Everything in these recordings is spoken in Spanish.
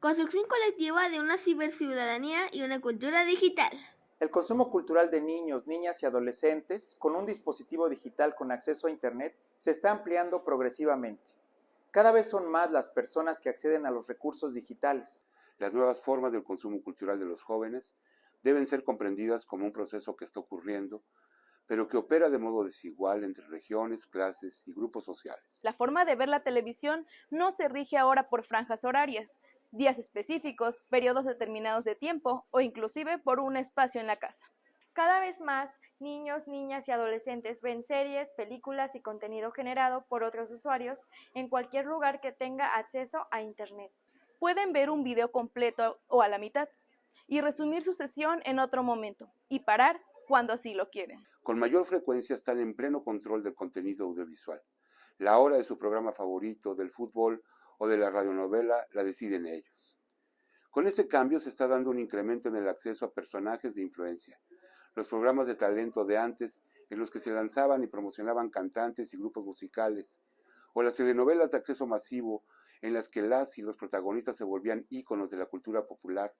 Construcción colectiva de una ciberciudadanía y una cultura digital. El consumo cultural de niños, niñas y adolescentes con un dispositivo digital con acceso a Internet se está ampliando progresivamente. Cada vez son más las personas que acceden a los recursos digitales. Las nuevas formas del consumo cultural de los jóvenes deben ser comprendidas como un proceso que está ocurriendo, pero que opera de modo desigual entre regiones, clases y grupos sociales. La forma de ver la televisión no se rige ahora por franjas horarias, días específicos, periodos determinados de tiempo o inclusive por un espacio en la casa. Cada vez más, niños, niñas y adolescentes ven series, películas y contenido generado por otros usuarios en cualquier lugar que tenga acceso a Internet. Pueden ver un video completo o a la mitad y resumir su sesión en otro momento y parar cuando así lo quieren. Con mayor frecuencia están en pleno control del contenido audiovisual. La hora de su programa favorito, del fútbol o de la radionovela la deciden ellos. Con este cambio se está dando un incremento en el acceso a personajes de influencia. Los programas de talento de antes, en los que se lanzaban y promocionaban cantantes y grupos musicales, o las telenovelas de acceso masivo, en las que las y los protagonistas se volvían íconos de la cultura popular,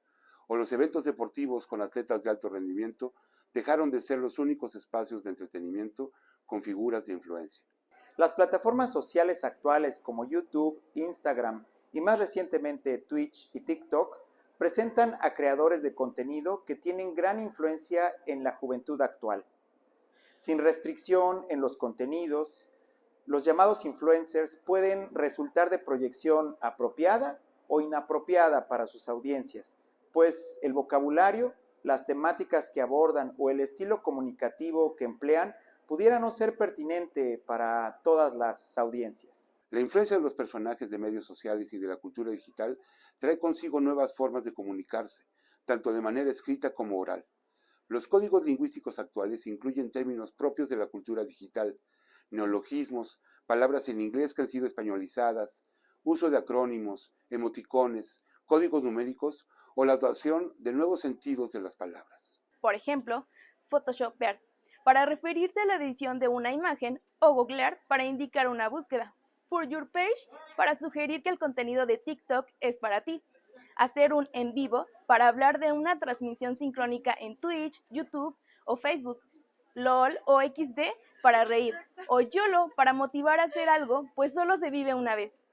o los eventos deportivos con atletas de alto rendimiento, dejaron de ser los únicos espacios de entretenimiento con figuras de influencia. Las plataformas sociales actuales como YouTube, Instagram y más recientemente Twitch y TikTok presentan a creadores de contenido que tienen gran influencia en la juventud actual. Sin restricción en los contenidos, los llamados influencers pueden resultar de proyección apropiada o inapropiada para sus audiencias, pues el vocabulario, las temáticas que abordan o el estilo comunicativo que emplean pudiera no ser pertinente para todas las audiencias. La influencia de los personajes de medios sociales y de la cultura digital trae consigo nuevas formas de comunicarse, tanto de manera escrita como oral. Los códigos lingüísticos actuales incluyen términos propios de la cultura digital, neologismos, palabras en inglés que han sido españolizadas, uso de acrónimos, emoticones, códigos numéricos o la adaptación de nuevos sentidos de las palabras. Por ejemplo, Photoshop Vert para referirse a la edición de una imagen o googlear para indicar una búsqueda. For Your Page para sugerir que el contenido de TikTok es para ti. Hacer un en vivo para hablar de una transmisión sincrónica en Twitch, YouTube o Facebook. LOL o XD para reír. O YOLO para motivar a hacer algo, pues solo se vive una vez.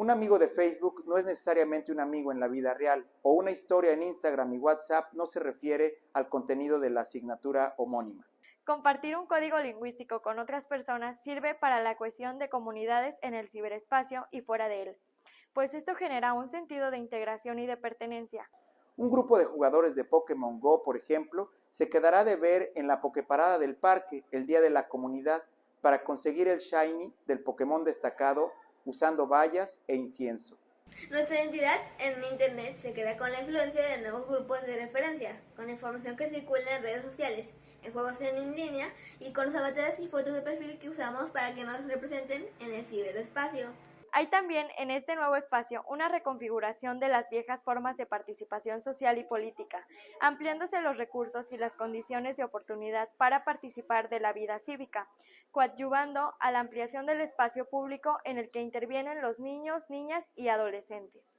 Un amigo de Facebook no es necesariamente un amigo en la vida real, o una historia en Instagram y WhatsApp no se refiere al contenido de la asignatura homónima. Compartir un código lingüístico con otras personas sirve para la cohesión de comunidades en el ciberespacio y fuera de él, pues esto genera un sentido de integración y de pertenencia. Un grupo de jugadores de Pokémon Go, por ejemplo, se quedará de ver en la Poképarada del parque el día de la comunidad para conseguir el Shiny del Pokémon destacado usando vallas e incienso. Nuestra identidad en Internet se queda con la influencia de nuevos grupos de referencia, con información que circula en redes sociales, en juegos en línea y con los avatares y fotos de perfil que usamos para que nos representen en el ciberespacio. Hay también en este nuevo espacio una reconfiguración de las viejas formas de participación social y política, ampliándose los recursos y las condiciones de oportunidad para participar de la vida cívica, coadyuvando a la ampliación del espacio público en el que intervienen los niños, niñas y adolescentes.